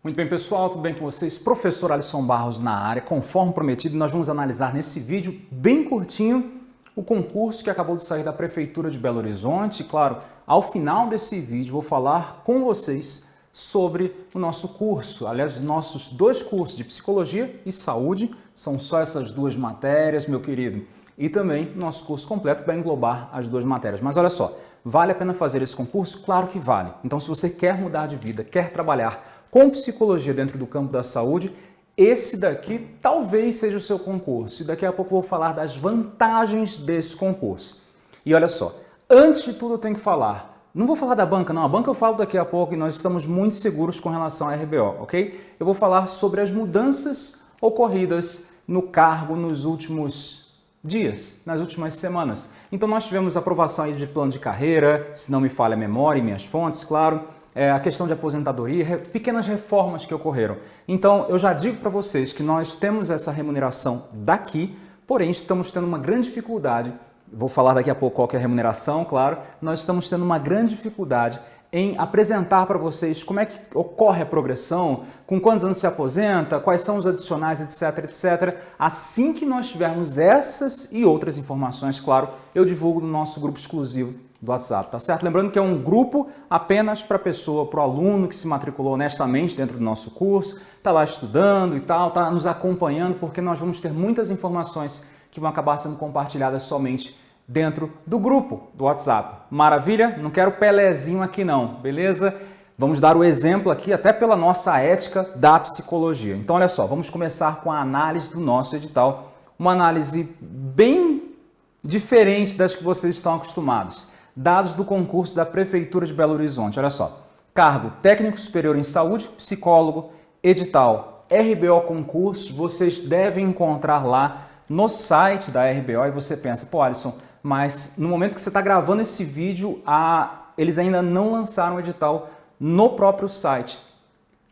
Muito bem, pessoal, tudo bem com vocês? Professor Alisson Barros na área. Conforme prometido, nós vamos analisar nesse vídeo bem curtinho o concurso que acabou de sair da Prefeitura de Belo Horizonte. E, claro, ao final desse vídeo vou falar com vocês sobre o nosso curso. Aliás, os nossos dois cursos de Psicologia e Saúde, são só essas duas matérias, meu querido. E também nosso curso completo vai englobar as duas matérias. Mas olha só, vale a pena fazer esse concurso? Claro que vale. Então, se você quer mudar de vida, quer trabalhar com psicologia dentro do campo da saúde, esse daqui talvez seja o seu concurso. E daqui a pouco eu vou falar das vantagens desse concurso. E olha só, antes de tudo eu tenho que falar, não vou falar da banca não, a banca eu falo daqui a pouco e nós estamos muito seguros com relação à RBO, ok? Eu vou falar sobre as mudanças ocorridas no cargo nos últimos dias, nas últimas semanas. Então nós tivemos aprovação de plano de carreira, se não me falha a memória e minhas fontes, claro, é, a questão de aposentadoria, re, pequenas reformas que ocorreram. Então, eu já digo para vocês que nós temos essa remuneração daqui, porém estamos tendo uma grande dificuldade, vou falar daqui a pouco qual é a remuneração, claro, nós estamos tendo uma grande dificuldade em apresentar para vocês como é que ocorre a progressão, com quantos anos se aposenta, quais são os adicionais, etc, etc. Assim que nós tivermos essas e outras informações, claro, eu divulgo no nosso grupo exclusivo do WhatsApp, tá certo? Lembrando que é um grupo apenas para pessoa, para o aluno que se matriculou honestamente dentro do nosso curso, está lá estudando e tal, está nos acompanhando, porque nós vamos ter muitas informações que vão acabar sendo compartilhadas somente dentro do grupo do WhatsApp. Maravilha? Não quero pelezinho aqui não, beleza? Vamos dar o exemplo aqui até pela nossa ética da psicologia. Então, olha só, vamos começar com a análise do nosso edital. Uma análise bem diferente das que vocês estão acostumados dados do concurso da Prefeitura de Belo Horizonte. Olha só, cargo técnico superior em saúde, psicólogo, edital, RBO concurso, vocês devem encontrar lá no site da RBO e você pensa, pô Alisson, mas no momento que você está gravando esse vídeo, a... eles ainda não lançaram o edital no próprio site.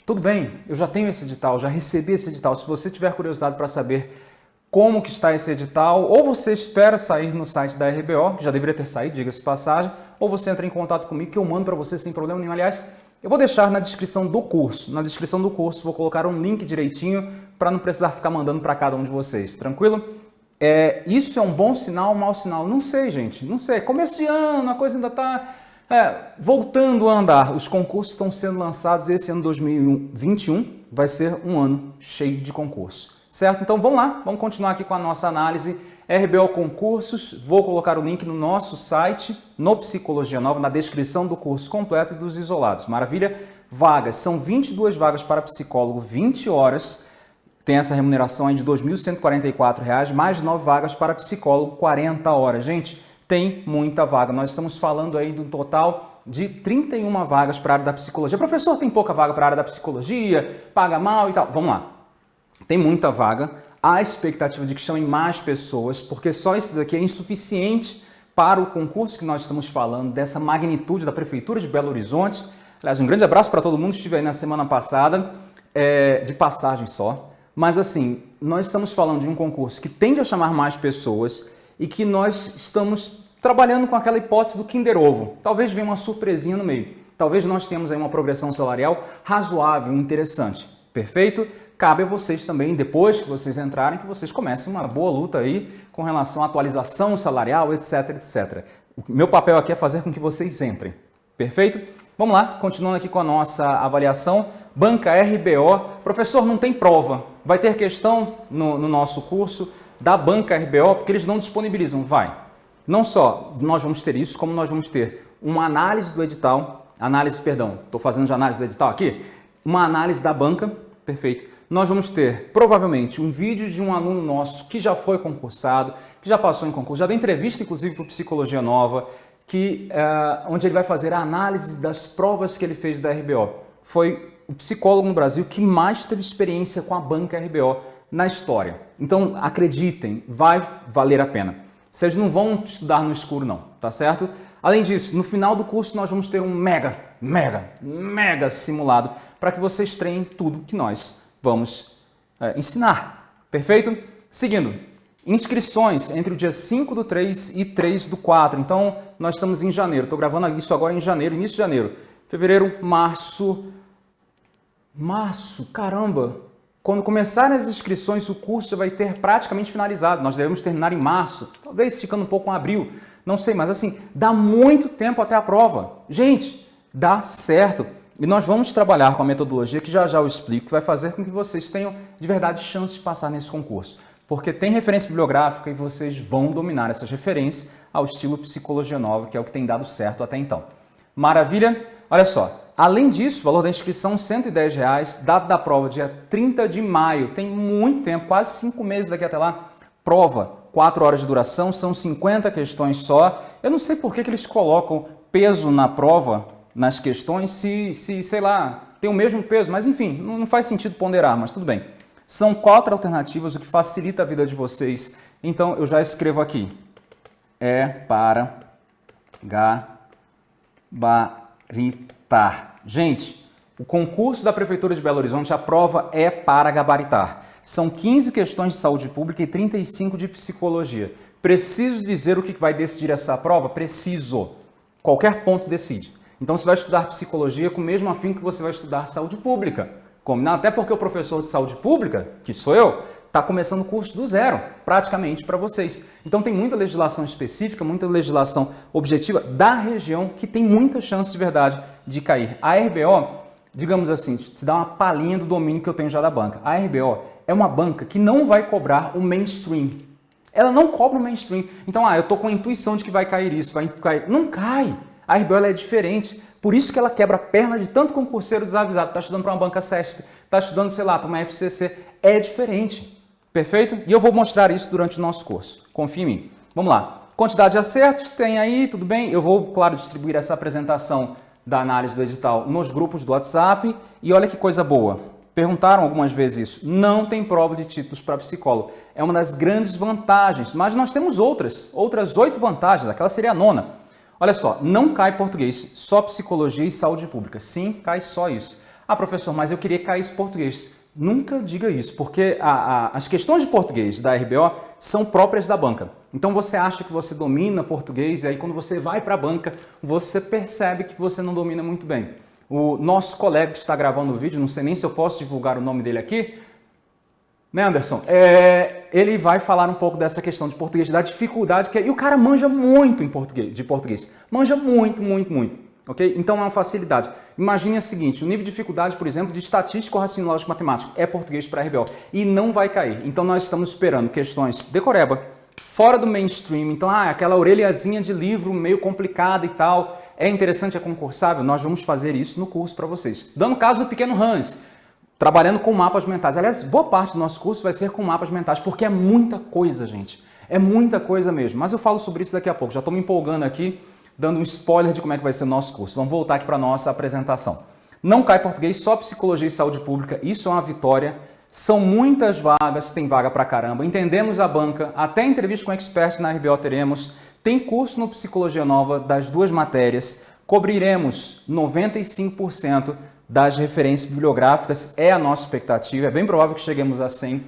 Tudo bem, eu já tenho esse edital, já recebi esse edital. Se você tiver curiosidade para saber como que está esse edital, ou você espera sair no site da RBO, que já deveria ter saído, diga-se passagem, ou você entra em contato comigo que eu mando para você sem problema nenhum. Aliás, eu vou deixar na descrição do curso. Na descrição do curso vou colocar um link direitinho para não precisar ficar mandando para cada um de vocês, tranquilo? É, isso é um bom sinal um mau sinal? Não sei, gente, não sei. Começo de ano, a coisa ainda está é, voltando a andar. Os concursos estão sendo lançados esse ano 2021 vai ser um ano cheio de concurso certo? Então vamos lá, vamos continuar aqui com a nossa análise RBO Concursos. Vou colocar o link no nosso site, no Psicologia Nova, na descrição do curso completo e dos isolados. Maravilha? Vagas, são 22 vagas para psicólogo, 20 horas. Tem essa remuneração aí de R$ 2.144, mais 9 vagas para psicólogo, 40 horas. Gente, tem muita vaga. Nós estamos falando aí um total de 31 vagas para a área da psicologia. Professor, tem pouca vaga para a área da psicologia, paga mal e tal. Vamos lá tem muita vaga, há expectativa de que chamem mais pessoas, porque só isso daqui é insuficiente para o concurso que nós estamos falando, dessa magnitude da Prefeitura de Belo Horizonte. Aliás, um grande abraço para todo mundo que estive aí na semana passada, é, de passagem só. Mas assim, nós estamos falando de um concurso que tende a chamar mais pessoas e que nós estamos trabalhando com aquela hipótese do Kinder Ovo. Talvez venha uma surpresinha no meio. Talvez nós tenhamos aí uma progressão salarial razoável, interessante. Perfeito? Cabe a vocês também, depois que vocês entrarem, que vocês comecem uma boa luta aí com relação à atualização salarial, etc, etc. O meu papel aqui é fazer com que vocês entrem. Perfeito? Vamos lá, continuando aqui com a nossa avaliação. Banca RBO. Professor, não tem prova. Vai ter questão no, no nosso curso da Banca RBO, porque eles não disponibilizam. Vai. Não só nós vamos ter isso, como nós vamos ter uma análise do edital, análise, perdão, estou fazendo de análise do edital aqui, uma análise da banca, perfeito, nós vamos ter provavelmente um vídeo de um aluno nosso que já foi concursado, que já passou em concurso, já deu entrevista inclusive para Psicologia Nova, que, uh, onde ele vai fazer a análise das provas que ele fez da RBO. Foi o psicólogo no Brasil que mais teve experiência com a banca RBO na história. Então, acreditem, vai valer a pena. Vocês não vão estudar no escuro não, tá certo? Além disso, no final do curso nós vamos ter um mega, mega, mega simulado para que vocês treinem tudo que nós vamos é, ensinar. Perfeito? Seguindo, inscrições entre o dia 5 do 3 e 3 do 4. Então, nós estamos em janeiro. Estou gravando isso agora em janeiro, início de janeiro. Fevereiro, março, Março, caramba! Quando começarem as inscrições, o curso já vai ter praticamente finalizado. Nós devemos terminar em março, talvez esticando um pouco em abril, não sei, mas assim, dá muito tempo até a prova. Gente, dá certo. E nós vamos trabalhar com a metodologia que já já eu explico, que vai fazer com que vocês tenham de verdade chance de passar nesse concurso. Porque tem referência bibliográfica e vocês vão dominar essas referências ao estilo Psicologia Nova, que é o que tem dado certo até então. Maravilha? Olha só, Além disso, o valor da inscrição 110 reais, data da prova dia 30 de maio, tem muito tempo, quase cinco meses daqui até lá. Prova, 4 horas de duração, são 50 questões só. Eu não sei por que, que eles colocam peso na prova, nas questões, se, se, sei lá, tem o mesmo peso, mas enfim, não faz sentido ponderar, mas tudo bem. São quatro alternativas, o que facilita a vida de vocês. Então, eu já escrevo aqui. É para gabaritar. Gente, o concurso da Prefeitura de Belo Horizonte, a prova é para gabaritar. São 15 questões de saúde pública e 35 de psicologia. Preciso dizer o que vai decidir essa prova? Preciso. Qualquer ponto decide. Então você vai estudar psicologia com o mesmo afim que você vai estudar saúde pública. Combinado? Até porque o professor de saúde pública, que sou eu, está começando o curso do zero, praticamente, para vocês. Então tem muita legislação específica, muita legislação objetiva da região que tem muita chance de verdade de cair. A RBO, digamos assim, te dá uma palhinha do domínio que eu tenho já da banca. A RBO é uma banca que não vai cobrar o mainstream. Ela não cobra o mainstream. Então, ah, eu estou com a intuição de que vai cair isso, vai cair. Não cai. A RBO é diferente. Por isso que ela quebra a perna de tanto concurseiro desavisado. Está estudando para uma banca CESP, está estudando, sei lá, para uma FCC. É diferente. Perfeito? E eu vou mostrar isso durante o nosso curso. Confie em mim. Vamos lá. Quantidade de acertos, tem aí, tudo bem? Eu vou, claro, distribuir essa apresentação da análise do edital nos grupos do WhatsApp. E olha que coisa boa. Perguntaram algumas vezes isso. Não tem prova de títulos para psicólogo. É uma das grandes vantagens, mas nós temos outras, outras oito vantagens. Aquela seria a nona. Olha só, não cai português, só psicologia e saúde pública. Sim, cai só isso. Ah, professor, mas eu queria cair esse português. Nunca diga isso, porque a, a, as questões de português da RBO são próprias da banca. Então você acha que você domina português e aí quando você vai para a banca, você percebe que você não domina muito bem. O nosso colega que está gravando o vídeo, não sei nem se eu posso divulgar o nome dele aqui, né Anderson? É, ele vai falar um pouco dessa questão de português, da dificuldade que é, e o cara manja muito em português, de português, manja muito, muito, muito ok? Então é uma facilidade. Imagine o seguinte, o nível de dificuldade, por exemplo, de estatístico, raciocínio matemático é português para RBO e não vai cair. Então nós estamos esperando questões decoreba, fora do mainstream, então ah, aquela orelhazinha de livro meio complicada e tal, é interessante, é concursável, nós vamos fazer isso no curso para vocês. Dando caso do pequeno Hans, trabalhando com mapas mentais. Aliás, boa parte do nosso curso vai ser com mapas mentais, porque é muita coisa, gente. É muita coisa mesmo. Mas eu falo sobre isso daqui a pouco, já estou me empolgando aqui dando um spoiler de como é que vai ser o nosso curso. Vamos voltar aqui para a nossa apresentação. Não cai português, só psicologia e saúde pública, isso é uma vitória. São muitas vagas, tem vaga para caramba. Entendemos a banca, até entrevista com experts na RBO teremos. Tem curso no Psicologia Nova das duas matérias. Cobriremos 95% das referências bibliográficas, é a nossa expectativa. É bem provável que cheguemos a 100%.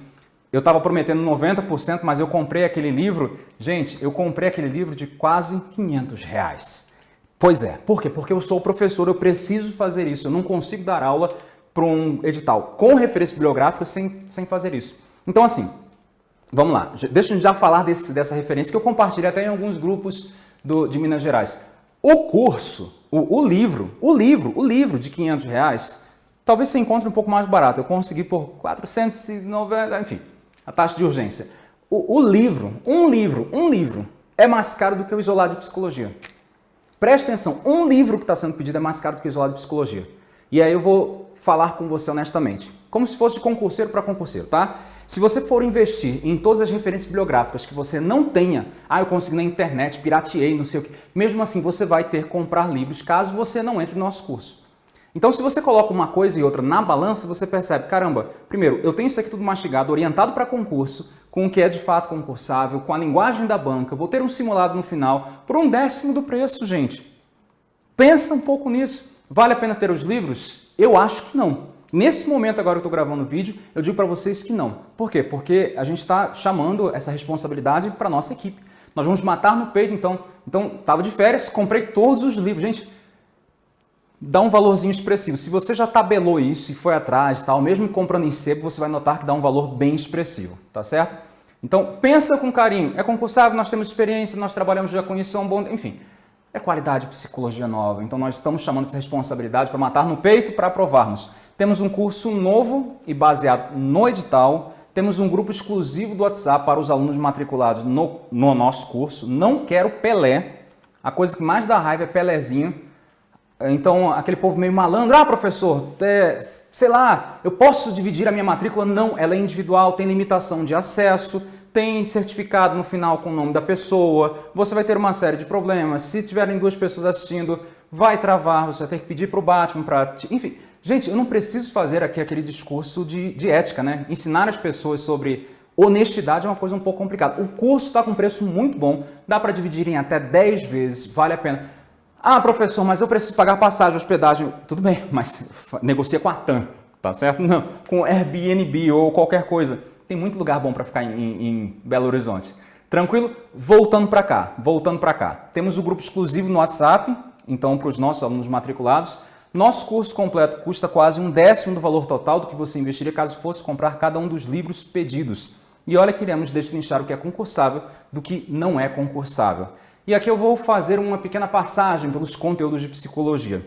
Eu estava prometendo 90%, mas eu comprei aquele livro. Gente, eu comprei aquele livro de quase 500 reais. Pois é. Por quê? Porque eu sou professor, eu preciso fazer isso. Eu não consigo dar aula para um edital com referência bibliográfica sem, sem fazer isso. Então, assim, vamos lá. Deixa eu já falar desse, dessa referência que eu compartilhei até em alguns grupos do, de Minas Gerais. O curso, o, o livro, o livro, o livro de 500 reais, talvez você encontre um pouco mais barato. Eu consegui por 490, enfim a taxa de urgência. O, o, livro, um livro, um livro, é mais caro do que o isolado de psicologia. Preste atenção, um livro que está sendo pedido é mais caro do que o isolado de psicologia. E aí eu vou falar com você honestamente, como se fosse de concurseiro para concurseiro, tá? Se você for investir em todas as referências bibliográficas que você não tenha, ah, eu consegui na internet, pirateei, não sei o que, mesmo assim você vai ter que comprar livros caso você não entre no nosso curso. Então, se você coloca uma coisa e outra na balança, você percebe, caramba, primeiro, eu tenho isso aqui tudo mastigado, orientado para concurso, com o que é de fato concursável, com a linguagem da banca, vou ter um simulado no final por um décimo do preço, gente. Pensa um pouco nisso. Vale a pena ter os livros? Eu acho que não. Nesse momento agora que eu estou gravando o vídeo, eu digo para vocês que não. Por quê? Porque a gente está chamando essa responsabilidade para nossa equipe. Nós vamos matar no peito, então. Então, estava de férias, comprei todos os livros. Gente, dá um valorzinho expressivo. Se você já tabelou isso e foi atrás, tal, mesmo comprando em sebo, você vai notar que dá um valor bem expressivo, tá certo? Então, pensa com carinho. É concursável, nós temos experiência, nós trabalhamos já com isso, é um bom... Enfim, é qualidade psicologia nova. Então, nós estamos chamando essa responsabilidade para matar no peito para aprovarmos. Temos um curso novo e baseado no edital. Temos um grupo exclusivo do WhatsApp para os alunos matriculados no, no nosso curso. Não quero Pelé. A coisa que mais dá raiva é Pelézinho então, aquele povo meio malandro, ah, professor, é, sei lá, eu posso dividir a minha matrícula? Não, ela é individual, tem limitação de acesso, tem certificado no final com o nome da pessoa, você vai ter uma série de problemas. Se tiverem duas pessoas assistindo, vai travar, você vai ter que pedir para o Batman para... Enfim, gente, eu não preciso fazer aqui aquele discurso de, de ética, né? Ensinar as pessoas sobre honestidade é uma coisa um pouco complicada. O curso está com preço muito bom, dá para dividir em até 10 vezes, vale a pena. Ah, professor, mas eu preciso pagar passagem, hospedagem. Tudo bem, mas negocia com a TAM, tá certo? Não, com Airbnb ou qualquer coisa. Tem muito lugar bom para ficar em, em, Belo Horizonte. Tranquilo? Voltando para cá, voltando para cá. Temos o grupo exclusivo no WhatsApp, então para os nossos alunos matriculados. Nosso curso completo custa quase um décimo do valor total do que você investiria caso fosse comprar cada um dos livros pedidos. E olha que iremos destrinchar o que é concursável do que não é concursável. E aqui eu vou fazer uma pequena passagem pelos conteúdos de psicologia.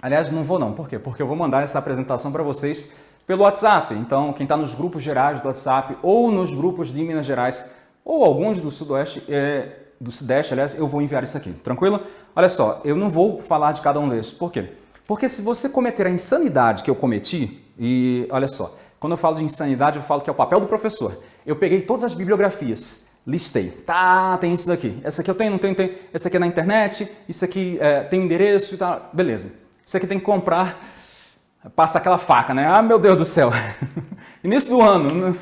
Aliás, não vou não. Por quê? Porque eu vou mandar essa apresentação para vocês pelo WhatsApp. Então, quem está nos grupos gerais do WhatsApp ou nos grupos de Minas Gerais ou alguns do Sudoeste, é, do Sudeste, aliás, eu vou enviar isso aqui. Tranquilo? Olha só, eu não vou falar de cada um desses. Por quê? Porque se você cometer a insanidade que eu cometi, e olha só, quando eu falo de insanidade, eu falo que é o papel do professor. Eu peguei todas as bibliografias, listei. Tá, tem isso daqui. Essa aqui eu tenho, não tenho, tem. Essa aqui é na internet, isso aqui é, tem endereço e tal. Beleza. Isso aqui tem que comprar. Passa aquela faca, né? Ah, meu Deus do céu. Início do ano,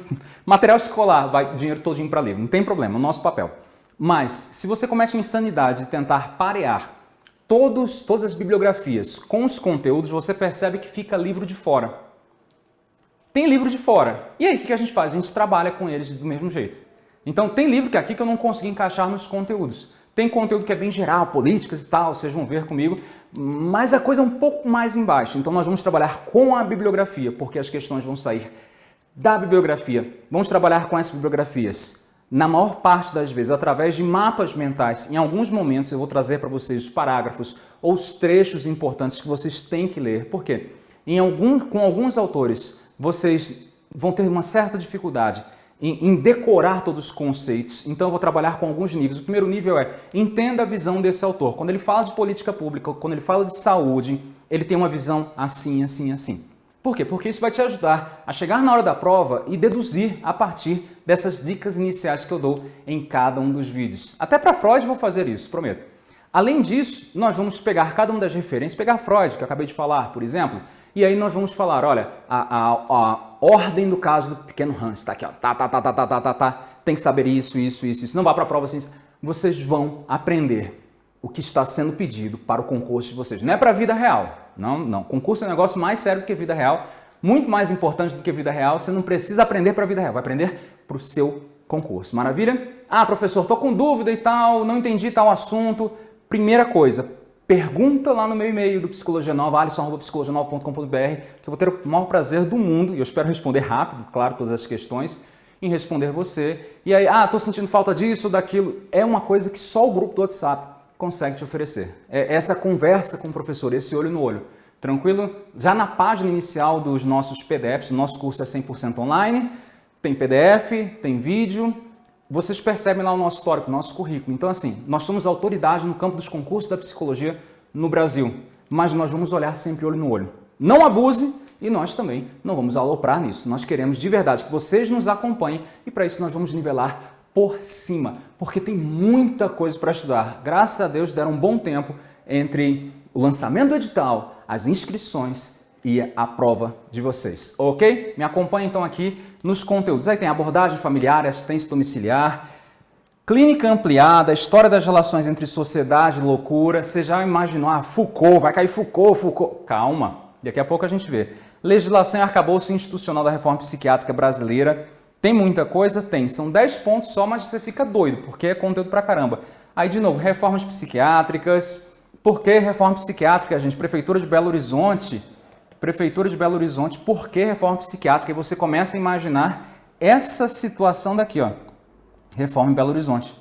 material escolar, vai dinheiro todinho para livro. Não tem problema, o nosso papel. Mas, se você comete a insanidade de tentar parear todos, todas as bibliografias com os conteúdos, você percebe que fica livro de fora. Tem livro de fora. E aí, o que a gente faz? A gente trabalha com eles do mesmo jeito. Então tem livro que é aqui que eu não consegui encaixar nos conteúdos. Tem conteúdo que é bem geral, políticas e tal, vocês vão ver comigo, mas a coisa é um pouco mais embaixo. Então nós vamos trabalhar com a bibliografia, porque as questões vão sair da bibliografia. Vamos trabalhar com essas bibliografias. Na maior parte das vezes, através de mapas mentais, em alguns momentos eu vou trazer para vocês os parágrafos ou os trechos importantes que vocês têm que ler. Por quê? Em algum, com alguns autores, vocês vão ter uma certa dificuldade em, em, decorar todos os conceitos. Então eu vou trabalhar com alguns níveis. O primeiro nível é, entenda a visão desse autor. Quando ele fala de política pública, quando ele fala de saúde, ele tem uma visão assim, assim, assim. Por quê? Porque isso vai te ajudar a chegar na hora da prova e deduzir a partir dessas dicas iniciais que eu dou em cada um dos vídeos. Até para Freud vou fazer isso, prometo. Além disso, nós vamos pegar cada uma das referências, pegar Freud, que eu acabei de falar, por exemplo, e aí nós vamos falar, olha, a, a, a ordem do caso do pequeno Hans. Tá aqui, ó. Tá, tá, tá, tá, tá, tá, tá, tá. Tem que saber isso, isso, isso, isso. Não vá para a prova assim. Vocês vão aprender o que está sendo pedido para o concurso de vocês. Não é para a vida real. Não, não. Concurso é um negócio mais sério do que vida real. Muito mais importante do que vida real. Você não precisa aprender para a vida real. Vai aprender para o seu concurso. Maravilha? Ah, professor, estou com dúvida e tal, não entendi tal assunto. Primeira coisa, pergunta lá no meu e-mail do Psicologia Nova, alisson.psicologianova.com.br, que eu vou ter o maior prazer do mundo, e eu espero responder rápido, claro, todas as questões, em responder você. E aí, ah, estou sentindo falta disso, daquilo. É uma coisa que só o grupo do WhatsApp consegue te oferecer. É essa conversa com o professor, esse olho no olho. Tranquilo? Já na página inicial dos nossos PDFs, nosso curso é 100% online, tem PDF, tem vídeo, vocês percebem lá o nosso histórico, o nosso currículo. Então, assim, nós somos autoridade no campo dos concursos da psicologia no Brasil, mas nós vamos olhar sempre olho no olho. Não abuse e nós também não vamos aloprar nisso. Nós queremos de verdade que vocês nos acompanhem e para isso nós vamos nivelar por cima, porque tem muita coisa para estudar. Graças a Deus deram um bom tempo entre o lançamento do edital, as inscrições e a prova de vocês, ok? Me acompanhe então aqui nos conteúdos. Aí tem abordagem familiar, assistência domiciliar, clínica ampliada, história das relações entre sociedade e loucura. Você já imaginou, ah, Foucault, vai cair Foucault, Foucault. Calma, daqui a pouco a gente vê. Legislação e arcabouço institucional da reforma psiquiátrica brasileira. Tem muita coisa? Tem. São 10 pontos só, mas você fica doido, porque é conteúdo pra caramba. Aí, de novo, reformas psiquiátricas, Por que reforma psiquiátrica, gente? Prefeitura de Belo Horizonte. Prefeitura de Belo Horizonte, por que reforma psiquiátrica? E você começa a imaginar essa situação daqui, ó. Reforma em Belo Horizonte.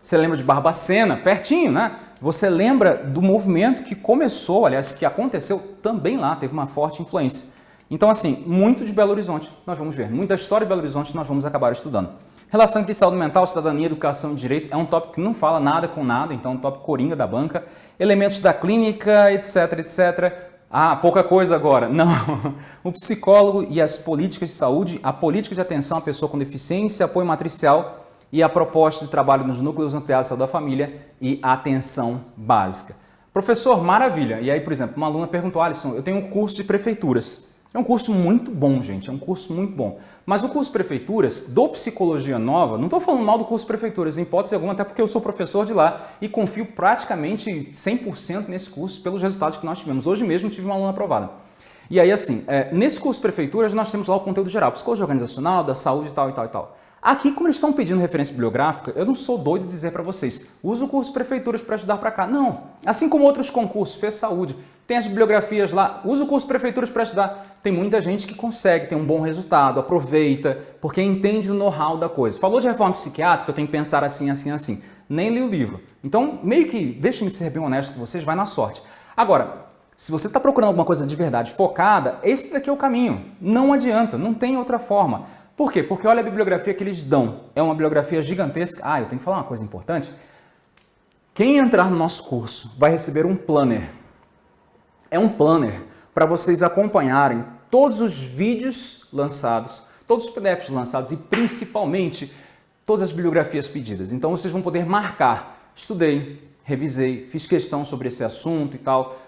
Você lembra de Barbacena, pertinho, né? Você lembra do movimento que começou, aliás, que aconteceu também lá, teve uma forte influência. Então, assim, muito de Belo Horizonte nós vamos ver, muita história de Belo Horizonte nós vamos acabar estudando. Relação entre saúde mental, cidadania, educação e direito é um tópico que não fala nada com nada, então é um tópico coringa da banca. Elementos da clínica, etc, etc. Ah, pouca coisa agora. Não. O psicólogo e as políticas de saúde, a política de atenção à pessoa com deficiência, apoio matricial e a proposta de trabalho nos núcleos ampliados da família e atenção básica. Professor, maravilha. E aí, por exemplo, uma aluna perguntou, Alisson, eu tenho um curso de prefeituras. É um curso muito bom, gente, é um curso muito bom. Mas o curso Prefeituras, do Psicologia Nova, não estou falando mal do curso Prefeituras, em hipótese alguma, até porque eu sou professor de lá e confio praticamente 100% nesse curso pelos resultados que nós tivemos. Hoje mesmo tive uma aluna aprovada. E aí, assim, é, nesse curso Prefeituras, nós temos lá o conteúdo geral, psicologia organizacional, da saúde e tal e tal e tal. Aqui, como eles estão pedindo referência bibliográfica, eu não sou doido de dizer para vocês, usa o curso Prefeituras para estudar para cá. Não, assim como outros concursos, fez saúde, tem as bibliografias lá, usa o curso Prefeituras para estudar. Tem muita gente que consegue, tem um bom resultado, aproveita, porque entende o know-how da coisa. Falou de reforma psiquiátrica, eu tenho que pensar assim, assim, assim. Nem li o livro. Então, meio que, deixe-me ser bem honesto com vocês, vai na sorte. Agora, se você está procurando alguma coisa de verdade focada, esse daqui é o caminho. Não adianta, não tem outra forma. Por quê? Porque olha a bibliografia que eles dão. É uma bibliografia gigantesca. Ah, eu tenho que falar uma coisa importante. Quem entrar no nosso curso vai receber um planner. É um planner para vocês acompanharem todos os vídeos lançados, todos os PDFs lançados e principalmente todas as bibliografias pedidas. Então vocês vão poder marcar. Estudei, revisei, fiz questão sobre esse assunto e tal.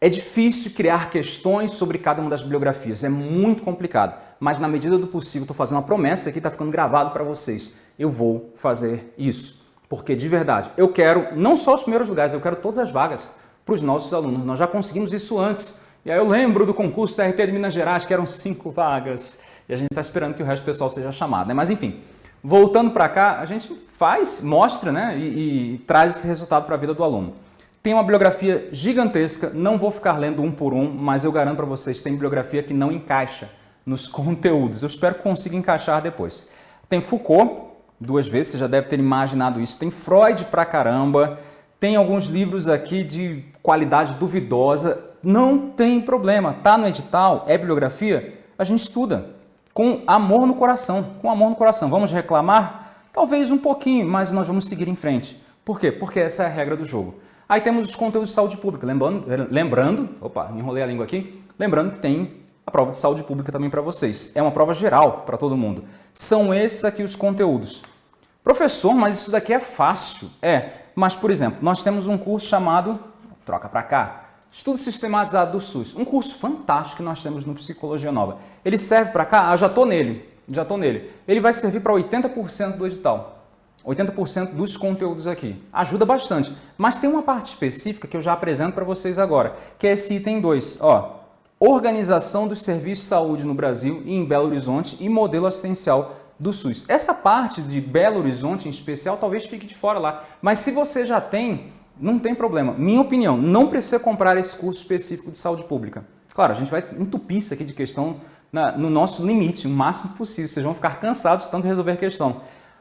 É difícil criar questões sobre cada uma das bibliografias, é muito complicado, mas na medida do possível, estou fazendo uma promessa aqui, está ficando gravado para vocês. Eu vou fazer isso, porque de verdade, eu quero não só os primeiros lugares, eu quero todas as vagas para os nossos alunos. Nós já conseguimos isso antes. E aí eu lembro do concurso da RT de Minas Gerais, que eram cinco vagas, e a gente está esperando que o resto do pessoal seja chamado. Né? Mas enfim, voltando para cá, a gente faz, mostra né? e, e traz esse resultado para a vida do aluno. Tem uma bibliografia gigantesca, não vou ficar lendo um por um, mas eu garanto para vocês, tem bibliografia que não encaixa nos conteúdos. Eu espero que consiga encaixar depois. Tem Foucault, duas vezes, você já deve ter imaginado isso. Tem Freud pra caramba, tem alguns livros aqui de qualidade duvidosa. Não tem problema, tá no edital, é bibliografia, a gente estuda com amor no coração, com amor no coração. Vamos reclamar? Talvez um pouquinho, mas nós vamos seguir em frente. Por quê? Porque essa é a regra do jogo. Aí temos os conteúdos de saúde pública. Lembrando, lembrando opa, enrolei a língua aqui. Lembrando que tem a prova de saúde pública também para vocês. É uma prova geral para todo mundo. São esses aqui os conteúdos. Professor, mas isso daqui é fácil. É, mas por exemplo, nós temos um curso chamado, troca para cá, Estudo Sistematizado do SUS. Um curso fantástico que nós temos no Psicologia Nova. Ele serve para cá? Ah, já estou nele. Já estou nele. Ele vai servir para 80% do edital. 80% dos conteúdos aqui. Ajuda bastante. Mas tem uma parte específica que eu já apresento para vocês agora, que é esse item 2. Ó, organização dos serviços de saúde no Brasil e em Belo Horizonte e modelo assistencial do SUS. Essa parte de Belo Horizonte em especial talvez fique de fora lá. Mas se você já tem, não tem problema. Minha opinião, não precisa comprar esse curso específico de saúde pública. Claro, a gente vai entupir isso aqui de questão na, no nosso limite, o máximo possível. Vocês vão ficar cansados de tanto resolver questão.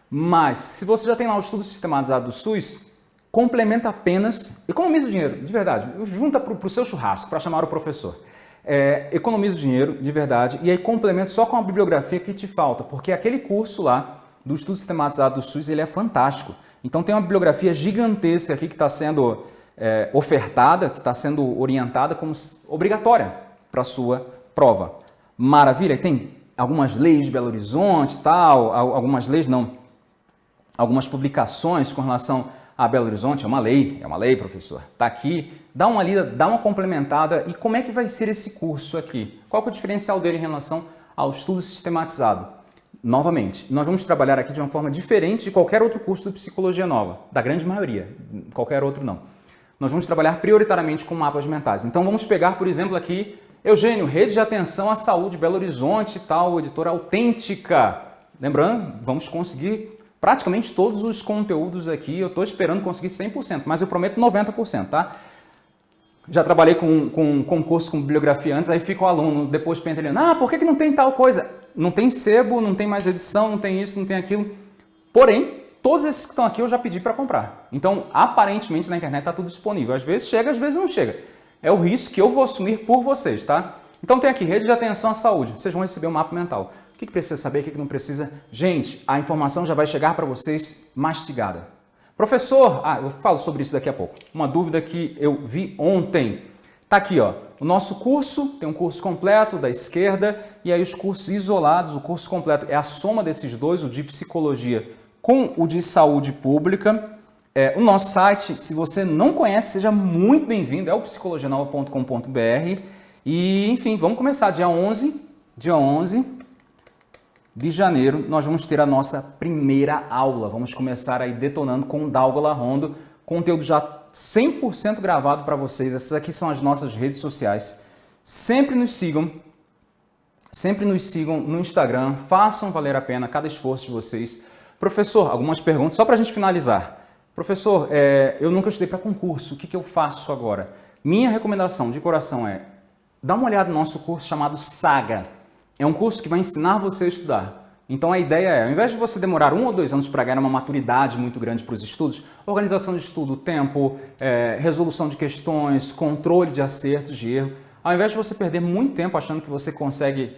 Mas, se você já tem lá o estudo sistematizado do SUS, complementa apenas, economiza o dinheiro, de verdade, junta para o seu churrasco, para chamar o professor. É, economiza o dinheiro, de verdade, e aí complementa só com a bibliografia que te falta, porque aquele curso lá, do estudo sistematizado do SUS, ele é fantástico. Então tem uma bibliografia gigantesca aqui que está sendo é, ofertada, que está sendo orientada como obrigatória para a sua prova. Maravilha, tem algumas leis de Belo Horizonte tal, algumas leis não, algumas publicações com relação a Belo Horizonte, é uma lei, é uma lei, professor. Está aqui, dá uma lida, dá uma complementada e como é que vai ser esse curso aqui? Qual é o diferencial dele em relação ao estudo sistematizado? Novamente, nós vamos trabalhar aqui de uma forma diferente de qualquer outro curso de Psicologia Nova, da grande maioria, qualquer outro não. Nós vamos trabalhar prioritariamente com mapas mentais. Então vamos pegar, por exemplo, aqui, Eugênio, Rede de Atenção à Saúde Belo Horizonte tal, editora autêntica. Lembrando, vamos conseguir praticamente todos os conteúdos aqui, eu estou esperando conseguir 100%, mas eu prometo 90%, tá? Já trabalhei com, com um concurso com bibliografia antes, aí fica o aluno depois pentelhando, ah, por que, que não tem tal coisa? Não tem sebo, não tem mais edição, não tem isso, não tem aquilo. Porém, todos esses que estão aqui eu já pedi para comprar. Então, aparentemente na internet está tudo disponível. Às vezes chega, às vezes não chega. É o risco que eu vou assumir por vocês, tá? Então tem aqui, rede de atenção à saúde. Vocês vão receber um mapa mental. O que, que precisa saber, o que, que não precisa? Gente, a informação já vai chegar para vocês mastigada. Professor, ah, eu falo sobre isso daqui a pouco. Uma dúvida que eu vi ontem. Tá aqui, ó. O nosso curso tem um curso completo da esquerda e aí os cursos isolados, o curso completo é a soma desses dois, o de psicologia com o de saúde pública. É, o nosso site, se você não conhece, seja muito bem-vindo, é o psicologianova.com.br. E, enfim, vamos começar dia 11, dia 11 de janeiro, nós vamos ter a nossa primeira aula. Vamos começar aí detonando com o Dalgola Rondo, conteúdo já 100% gravado para vocês. Essas aqui são as nossas redes sociais. Sempre nos sigam, sempre nos sigam no Instagram, façam valer a pena cada esforço de vocês. Professor, algumas perguntas só para a gente finalizar. Professor, é, eu nunca estudei para concurso, o que, que eu faço agora? Minha recomendação de coração é, dá uma olhada no nosso curso chamado Saga. É um curso que vai ensinar você a estudar. Então a ideia é, ao invés de você demorar um ou dois anos para ganhar uma maturidade muito grande para os estudos, organização de estudo, tempo, é, resolução de questões, controle de acertos, de erro, ao invés de você perder muito tempo achando que você consegue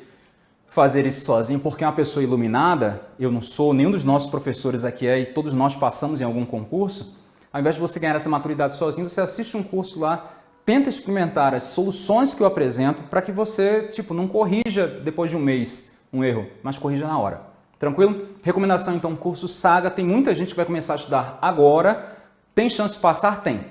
fazer isso sozinho, porque é uma pessoa iluminada, eu não sou, nenhum dos nossos professores aqui é, e todos nós passamos em algum concurso, ao invés de você ganhar essa maturidade sozinho, você assiste um curso lá, tenta experimentar as soluções que eu apresento para que você, tipo, não corrija depois de um mês um erro, mas corrija na hora. Tranquilo? Recomendação, então, curso Saga. Tem muita gente que vai começar a estudar agora. Tem chance de passar? Tem.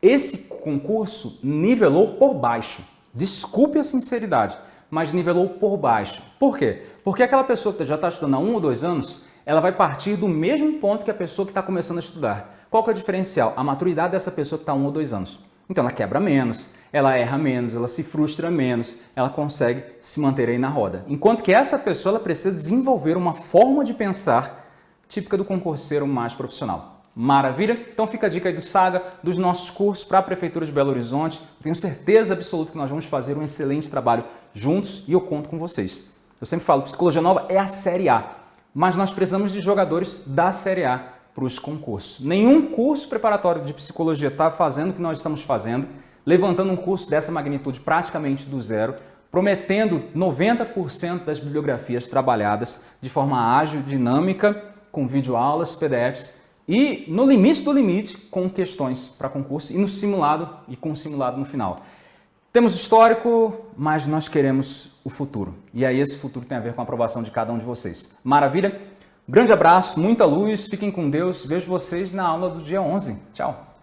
Esse concurso nivelou por baixo. Desculpe a sinceridade mas nivelou por baixo. Por quê? Porque aquela pessoa que já está estudando há um ou dois anos, ela vai partir do mesmo ponto que a pessoa que está começando a estudar. Qual que é o diferencial? A maturidade dessa pessoa que está há um ou dois anos. Então ela quebra menos, ela erra menos, ela se frustra menos, ela consegue se manter aí na roda. Enquanto que essa pessoa ela precisa desenvolver uma forma de pensar típica do concurseiro mais profissional. Maravilha? Então fica a dica aí do Saga, dos nossos cursos para a Prefeitura de Belo Horizonte. tenho certeza absoluta que nós vamos fazer um excelente trabalho juntos e eu conto com vocês. Eu sempre falo, Psicologia Nova é a Série A, mas nós precisamos de jogadores da Série A para os concursos. Nenhum curso preparatório de Psicologia está fazendo o que nós estamos fazendo, levantando um curso dessa magnitude praticamente do zero, prometendo 90% das bibliografias trabalhadas de forma ágil, dinâmica, com videoaulas, PDFs e no limite do limite com questões para concurso e no simulado e com simulado no final. Temos histórico, mas nós queremos o futuro. E aí esse futuro tem a ver com a aprovação de cada um de vocês. Maravilha? Grande abraço, muita luz, fiquem com Deus. Vejo vocês na aula do dia 11. Tchau!